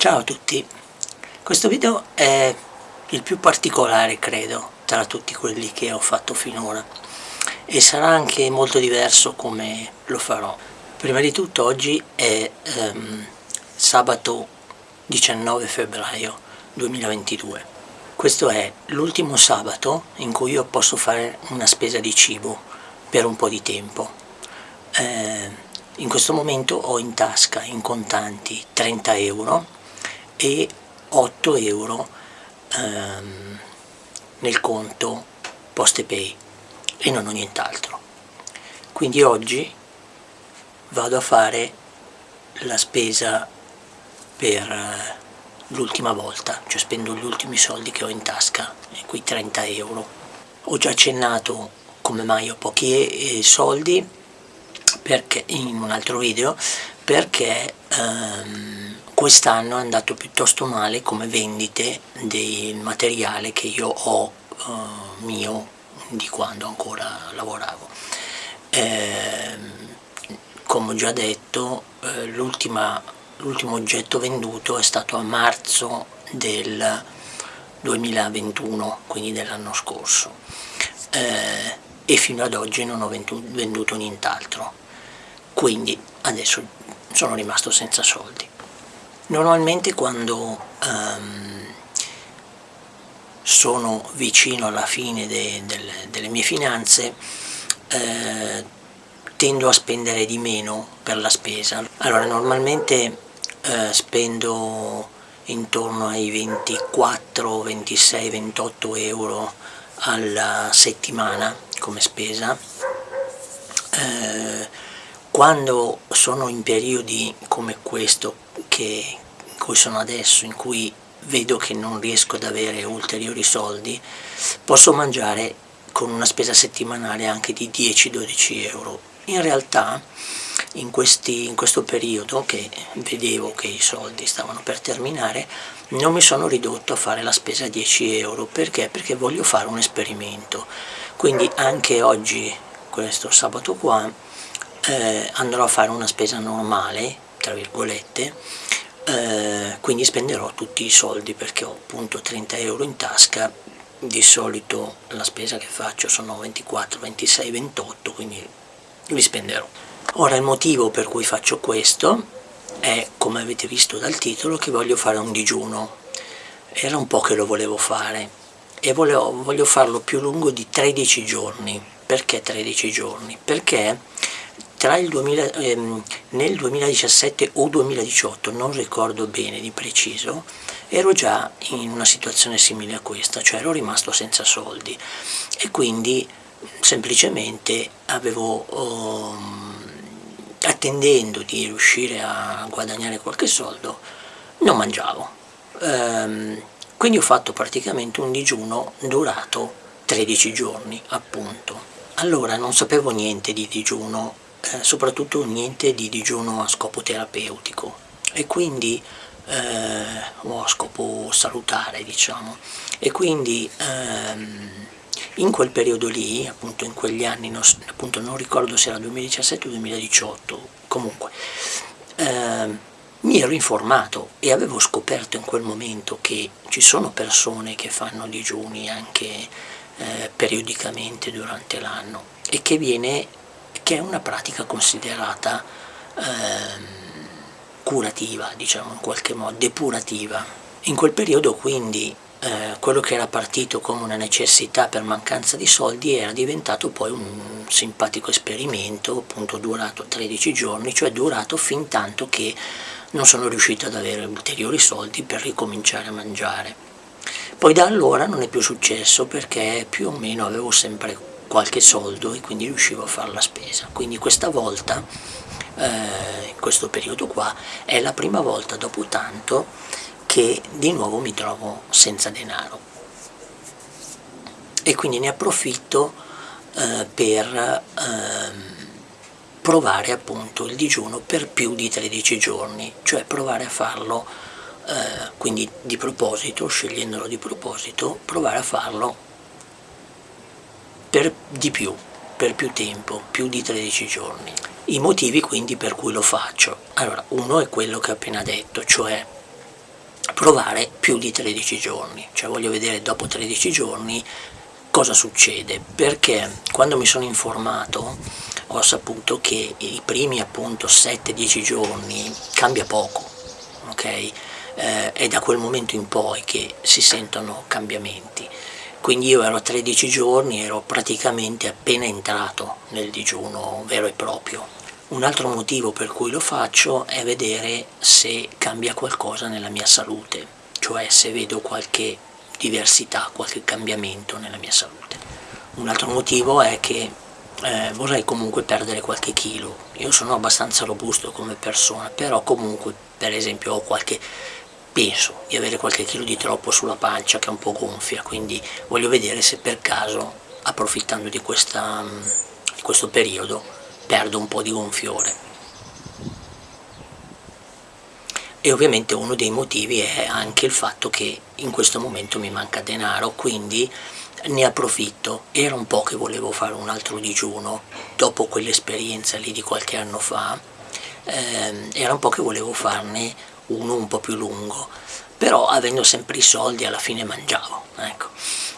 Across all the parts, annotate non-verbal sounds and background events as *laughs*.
Ciao a tutti, questo video è il più particolare credo tra tutti quelli che ho fatto finora e sarà anche molto diverso come lo farò. Prima di tutto oggi è ehm, sabato 19 febbraio 2022. Questo è l'ultimo sabato in cui io posso fare una spesa di cibo per un po' di tempo. Eh, in questo momento ho in tasca in contanti 30 euro e 8 euro ehm, nel conto PostePay e non ho nient'altro. Quindi oggi vado a fare la spesa per eh, l'ultima volta, cioè spendo gli ultimi soldi che ho in tasca, quei 30 euro. Ho già accennato come mai ho pochi eh, soldi perché, in un altro video perché ehm, quest'anno è andato piuttosto male come vendite del materiale che io ho uh, mio di quando ancora lavoravo. Eh, come ho già detto, eh, l'ultimo oggetto venduto è stato a marzo del 2021, quindi dell'anno scorso, eh, e fino ad oggi non ho venduto nient'altro, quindi adesso sono rimasto senza soldi. Normalmente quando um, sono vicino alla fine de, de, delle mie finanze eh, tendo a spendere di meno per la spesa. Allora normalmente eh, spendo intorno ai 24, 26, 28 euro alla settimana come spesa. Eh, quando sono in periodi come questo che, in cui sono adesso, in cui vedo che non riesco ad avere ulteriori soldi, posso mangiare con una spesa settimanale anche di 10-12 euro. In realtà in, questi, in questo periodo che vedevo che i soldi stavano per terminare non mi sono ridotto a fare la spesa a 10 euro perché? Perché voglio fare un esperimento quindi anche oggi questo sabato qua eh, andrò a fare una spesa normale tra virgolette, eh, quindi spenderò tutti i soldi perché ho appunto 30 euro in tasca, di solito la spesa che faccio sono 24, 26, 28, quindi li spenderò. Ora il motivo per cui faccio questo è, come avete visto dal titolo, che voglio fare un digiuno. Era un po' che lo volevo fare e volevo, voglio farlo più lungo di 13 giorni. Perché 13 giorni? Perché 2000, ehm, nel 2017 o 2018, non ricordo bene di preciso, ero già in una situazione simile a questa, cioè ero rimasto senza soldi e quindi semplicemente avevo, um, attendendo di riuscire a guadagnare qualche soldo, non mangiavo. Um, quindi ho fatto praticamente un digiuno durato 13 giorni, appunto. Allora non sapevo niente di digiuno eh, soprattutto niente di digiuno a scopo terapeutico. E quindi eh, o a scopo salutare diciamo. E quindi ehm, in quel periodo lì, appunto in quegli anni, non, appunto non ricordo se era 2017 o 2018, comunque, ehm, mi ero informato e avevo scoperto in quel momento che ci sono persone che fanno digiuni anche eh, periodicamente durante l'anno e che viene che è una pratica considerata ehm, curativa, diciamo in qualche modo, depurativa. In quel periodo quindi eh, quello che era partito come una necessità per mancanza di soldi era diventato poi un simpatico esperimento, appunto durato 13 giorni, cioè durato fin tanto che non sono riuscito ad avere ulteriori soldi per ricominciare a mangiare. Poi da allora non è più successo perché più o meno avevo sempre qualche soldo e quindi riuscivo a fare la spesa. Quindi questa volta, eh, in questo periodo qua, è la prima volta dopo tanto che di nuovo mi trovo senza denaro. E quindi ne approfitto eh, per ehm, provare appunto il digiuno per più di 13 giorni, cioè provare a farlo, eh, quindi di proposito, scegliendolo di proposito, provare a farlo di più, per più tempo, più di 13 giorni. I motivi quindi per cui lo faccio. Allora, uno è quello che ho appena detto, cioè provare più di 13 giorni, cioè voglio vedere dopo 13 giorni cosa succede, perché quando mi sono informato ho saputo che i primi appunto 7-10 giorni cambia poco, ok? Eh, è da quel momento in poi che si sentono cambiamenti. Quindi io ero a 13 giorni, ero praticamente appena entrato nel digiuno vero e proprio. Un altro motivo per cui lo faccio è vedere se cambia qualcosa nella mia salute, cioè se vedo qualche diversità, qualche cambiamento nella mia salute. Un altro motivo è che eh, vorrei comunque perdere qualche chilo. Io sono abbastanza robusto come persona, però comunque per esempio ho qualche penso di avere qualche chilo di troppo sulla pancia che è un po' gonfia, quindi voglio vedere se per caso, approfittando di, questa, di questo periodo, perdo un po' di gonfiore. E ovviamente uno dei motivi è anche il fatto che in questo momento mi manca denaro, quindi ne approfitto. Era un po' che volevo fare un altro digiuno, dopo quell'esperienza lì di qualche anno fa, ehm, era un po' che volevo farne uno un po' più lungo, però avendo sempre i soldi alla fine mangiavo. Ecco.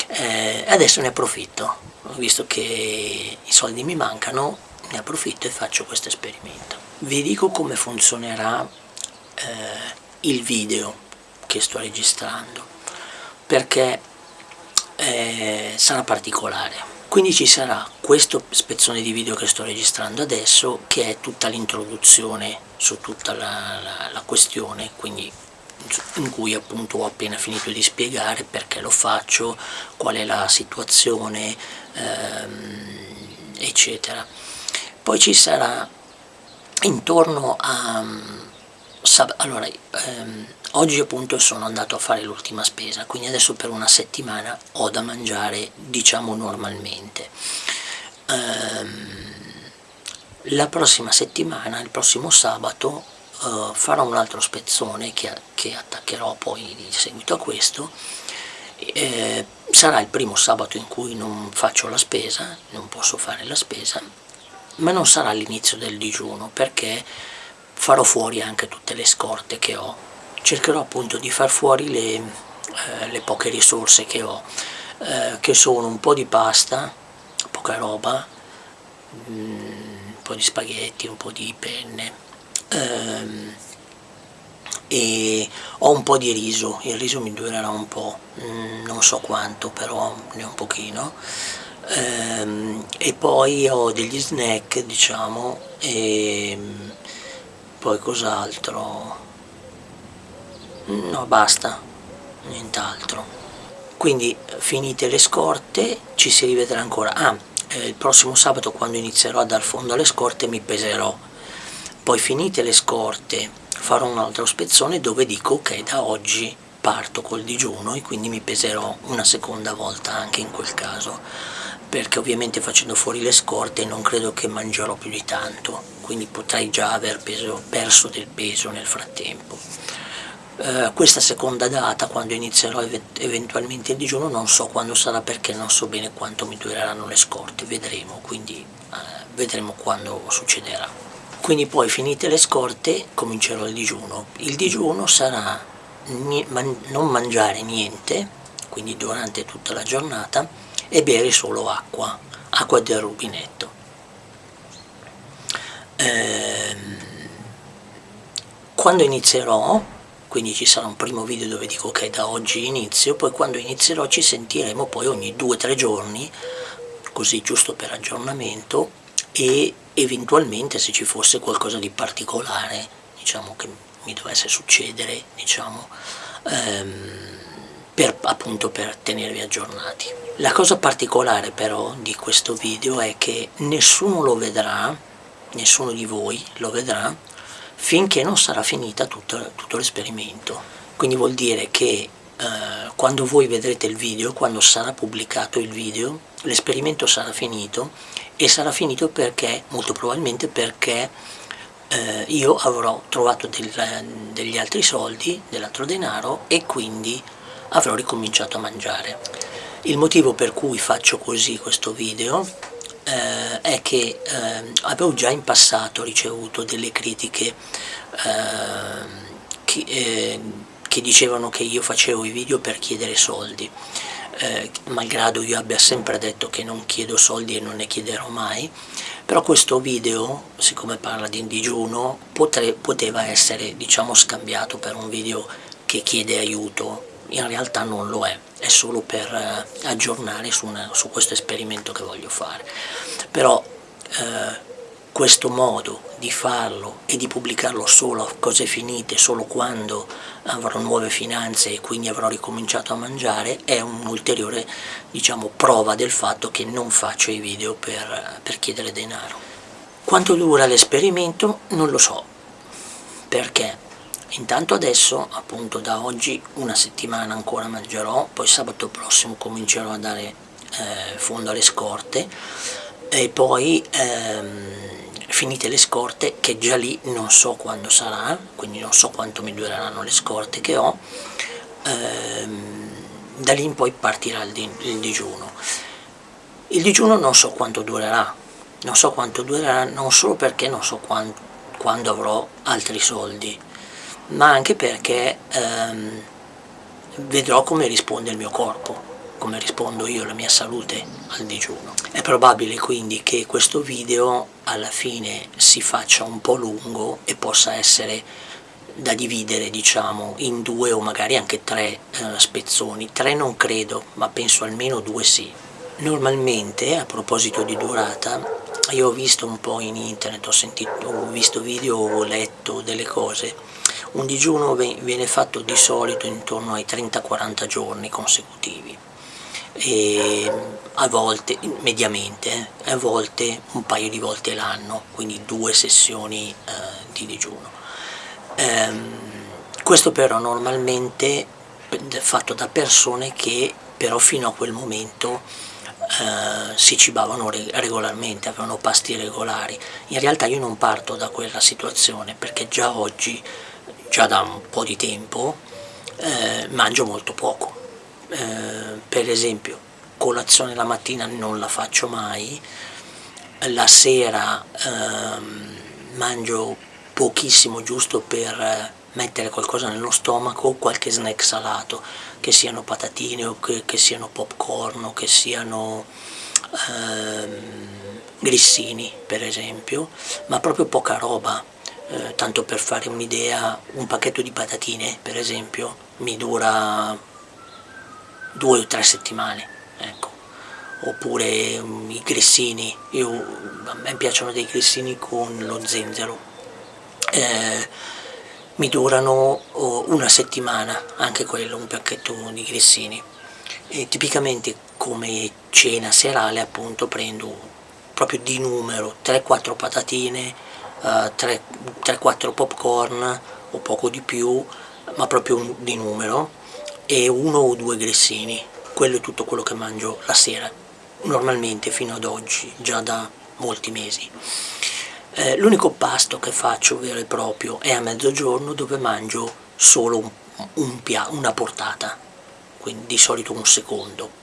Eh, adesso ne approfitto, visto che i soldi mi mancano, ne approfitto e faccio questo esperimento. Vi dico come funzionerà eh, il video che sto registrando, perché eh, sarà particolare. Quindi ci sarà questo spezzone di video che sto registrando adesso, che è tutta l'introduzione su tutta la, la, la questione, quindi in cui appunto ho appena finito di spiegare perché lo faccio, qual è la situazione, ehm, eccetera. Poi ci sarà intorno a... Allora, ehm, Oggi appunto sono andato a fare l'ultima spesa, quindi adesso per una settimana ho da mangiare diciamo normalmente. Ehm, la prossima settimana, il prossimo sabato, eh, farò un altro spezzone che, che, attaccherò poi in seguito a questo. Eh, sarà il primo sabato in cui non faccio la spesa, non posso fare la spesa, ma non sarà l'inizio del digiuno perché farò fuori anche tutte le scorte che ho. Cercherò appunto di far fuori le, eh, le poche risorse che ho, eh, che sono un po' di pasta, poca roba, mm, un po' di spaghetti, un po' di penne, ehm, e ho un po' di riso, il riso mi durerà un po', mm, non so quanto, però ne ho un pochino, ehm, e poi ho degli snack, diciamo, e poi cos'altro, no basta. Nient'altro. Quindi finite le scorte ci si rivedrà ancora. Ah, eh, il prossimo sabato quando inizierò a dar fondo alle scorte mi peserò. Poi finite le scorte farò un altro spezzone dove dico ok da oggi parto col digiuno e quindi mi peserò una seconda volta anche in quel caso. Perché ovviamente facendo fuori le scorte non credo che mangerò più di tanto quindi potrei già aver peso, perso del peso nel frattempo eh, questa seconda data, quando inizierò eventualmente il digiuno, non so quando sarà perché non so bene quanto mi dureranno le scorte, vedremo, quindi eh, vedremo quando succederà. Quindi poi finite le scorte comincerò il digiuno. Il digiuno sarà man non mangiare niente, quindi durante tutta la giornata, e bere solo acqua, acqua del rubinetto. Ehm, quando inizierò quindi ci sarà un primo video dove dico ok da oggi inizio, poi quando inizierò ci sentiremo poi ogni 2-3 giorni, così giusto per aggiornamento e eventualmente se ci fosse qualcosa di particolare, diciamo che mi dovesse succedere, diciamo, ehm, per, appunto per tenervi aggiornati. La cosa particolare però di questo video è che nessuno lo vedrà, nessuno di voi lo vedrà, finché non sarà finita tutto, tutto l'esperimento. Quindi vuol dire che eh, quando voi vedrete il video, quando sarà pubblicato il video, l'esperimento sarà finito e sarà finito perché, molto probabilmente perché eh, io avrò trovato del, degli altri soldi, dell'altro denaro e quindi avrò ricominciato a mangiare. Il motivo per cui faccio così questo video eh, è che eh, avevo già in passato ricevuto delle critiche eh, che, eh, che dicevano che io facevo i video per chiedere soldi eh, malgrado io abbia sempre detto che non chiedo soldi e non ne chiederò mai però questo video siccome parla di digiuno potre, poteva essere diciamo scambiato per un video che chiede aiuto in realtà non lo è è solo per eh, aggiornare su, una, su, questo esperimento che voglio fare. Però eh, questo modo di farlo e di pubblicarlo solo a cose finite, solo quando avrò nuove finanze e quindi avrò ricominciato a mangiare, è un'ulteriore diciamo, prova del fatto che non faccio i video per, per chiedere denaro. Quanto dura l'esperimento? Non lo so, perché intanto adesso appunto da oggi una settimana ancora mangerò, poi sabato prossimo comincerò a dare eh, fondo alle scorte e poi ehm, finite le scorte che già lì non so quando sarà quindi non so quanto mi dureranno le scorte che ho ehm, da lì in poi partirà il, di, il digiuno. Il digiuno non so quanto durerà non so quanto durerà non solo perché non so quando, quando avrò altri soldi ma anche perché ehm, vedrò come risponde il mio corpo come rispondo io alla mia salute al digiuno. È probabile quindi che questo video alla fine si faccia un po' lungo e possa essere da dividere diciamo in due o magari anche tre eh, spezzoni, tre non credo ma penso almeno due sì. Normalmente a proposito di durata io ho visto un po' in internet, ho, sentito, ho visto video, ho letto delle cose un digiuno viene fatto di solito intorno ai 30-40 giorni consecutivi e a volte, mediamente, eh, a volte un paio di volte l'anno, quindi due sessioni eh, di digiuno. Ehm, questo però normalmente fatto da persone che però fino a quel momento eh, si cibavano regolarmente, avevano pasti regolari. In realtà io non parto da quella situazione perché già oggi, già da un po' di tempo, eh, mangio molto poco. Eh, per esempio colazione la mattina non la faccio mai, la sera ehm, mangio pochissimo giusto per mettere qualcosa nello stomaco, qualche snack salato, che siano patatine o che, che siano popcorn o che siano ehm, grissini per esempio, ma proprio poca roba, eh, tanto per fare un'idea, un pacchetto di patatine per esempio mi dura due o tre settimane, ecco. Oppure um, i grissini, Io, a me piacciono dei grissini con lo zenzero, eh, mi durano oh, una settimana, anche quello, un pacchetto di grissini. E tipicamente come cena serale appunto prendo proprio di numero 3-4 patatine, 3-4 popcorn o poco di più, ma proprio di numero, e uno o due grissini, quello è tutto quello che mangio la sera, normalmente fino ad oggi, già da molti mesi. Eh, L'unico pasto che faccio vero e proprio è a mezzogiorno dove mangio solo un, un una portata, quindi di solito un secondo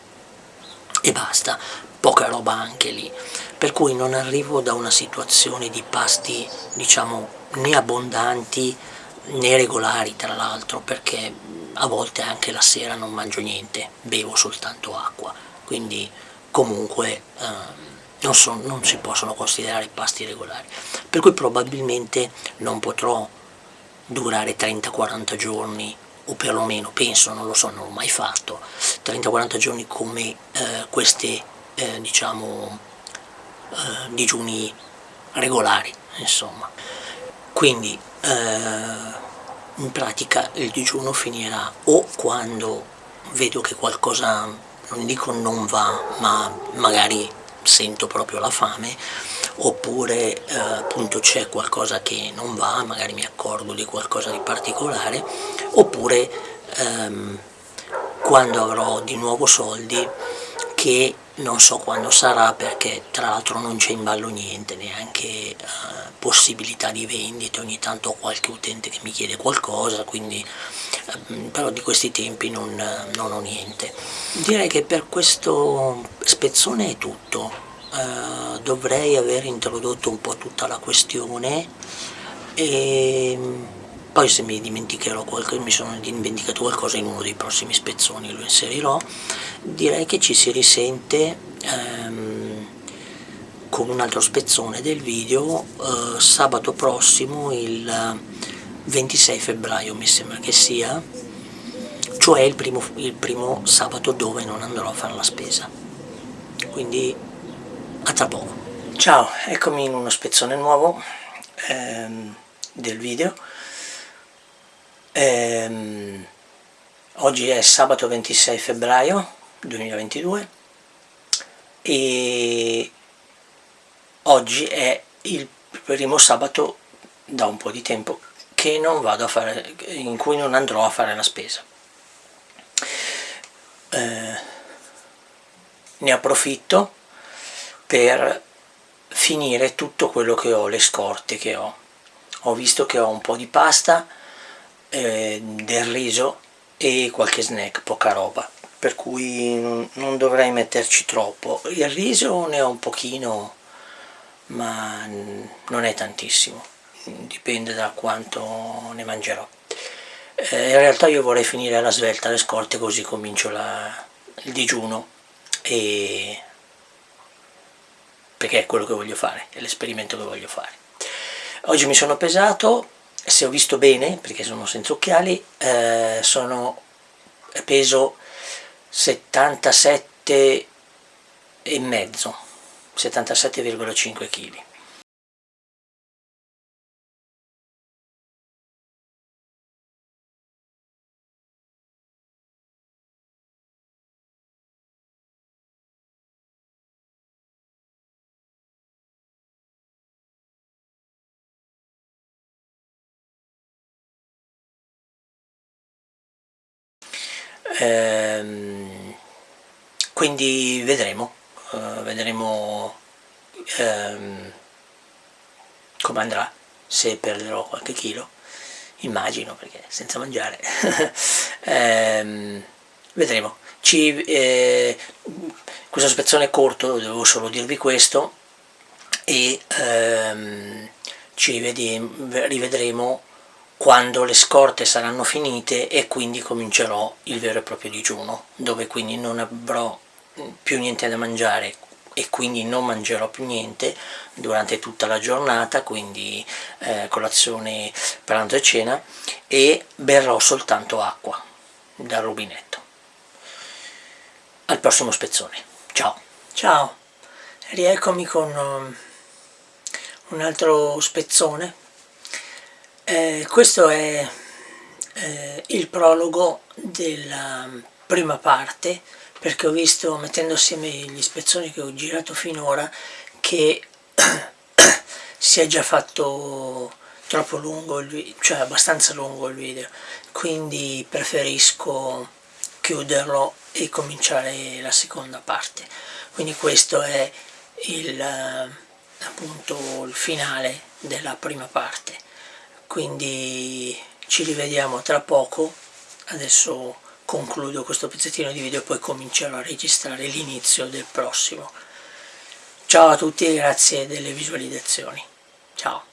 e basta, poca roba anche lì, per cui non arrivo da una situazione di pasti diciamo né abbondanti né regolari tra l'altro perché a volte anche la sera non mangio niente, bevo soltanto acqua, quindi comunque eh, non, so, non si possono considerare pasti regolari, per cui probabilmente non potrò durare 30-40 giorni o perlomeno penso, non lo so, non l'ho mai fatto, 30-40 giorni come eh, questi eh, diciamo eh, digiuni regolari, insomma. Quindi eh, in pratica il digiuno finirà o quando vedo che qualcosa, non dico non va, ma magari sento proprio la fame, oppure eh, appunto c'è qualcosa che non va, magari mi accorgo di qualcosa di particolare, oppure ehm, quando avrò di nuovo soldi che non so quando sarà perché tra l'altro non c'è in ballo niente, neanche eh, possibilità di vendita, ogni tanto ho qualche utente che mi chiede qualcosa, quindi eh, però di questi tempi non, non, ho niente. Direi che per questo spezzone è tutto, eh, dovrei aver introdotto un po' tutta la questione e poi se mi dimenticherò qualcosa, mi sono dimenticato qualcosa in uno dei prossimi spezzoni lo inserirò, direi che ci si risente ehm, con un altro spezzone del video eh, sabato prossimo il 26 febbraio mi sembra che sia, cioè il primo, il primo sabato dove non andrò a fare la spesa. Quindi a tra poco. Ciao, eccomi in uno spezzone nuovo ehm, del video. Ehm, oggi è sabato 26 febbraio 2022 e oggi è il primo sabato da un po' di tempo fare, in cui non andrò a fare la spesa. Eh, ne approfitto per finire tutto quello che ho, le scorte che ho. Ho visto che ho un po' di pasta, eh, del riso e qualche snack, poca roba, per cui non, dovrei metterci troppo. Il riso ne ho un pochino, ma non è tantissimo dipende da quanto ne mangerò. Eh, in realtà io vorrei finire alla svelta le scorte così comincio la, il digiuno e perché è quello che voglio fare, è l'esperimento che voglio fare. Oggi mi sono pesato, se ho visto bene, perché sono senza occhiali, eh, sono peso 77 e mezzo, 77,5 kg. Ehm, quindi vedremo uh, vedremo ehm, come andrà se perderò qualche chilo immagino perché senza mangiare. *laughs* Ehm, vedremo. Ci, eh, questo spezzone è corto devo solo dirvi questo e ehm, ci rivedremo quando le scorte saranno finite e quindi comincerò il vero e proprio digiuno, dove quindi non avrò più niente da mangiare e quindi non mangerò più niente durante tutta la giornata, quindi eh, colazione, pranzo e cena, e berrò soltanto acqua dal rubinetto. Al prossimo spezzone. Ciao! Ciao! Rieccomi con um, un altro spezzone eh, questo è eh, il prologo della prima parte perché ho visto mettendo assieme gli spezzoni che ho girato finora che *coughs* si è già fatto troppo lungo il cioè abbastanza lungo il video. Quindi preferisco chiuderlo e cominciare la seconda parte. Quindi questo è il, appunto il finale della prima parte quindi ci rivediamo tra poco. Adesso concludo questo pezzettino di video e poi comincerò a registrare l'inizio del prossimo. Ciao a tutti e grazie delle visualizzazioni. Ciao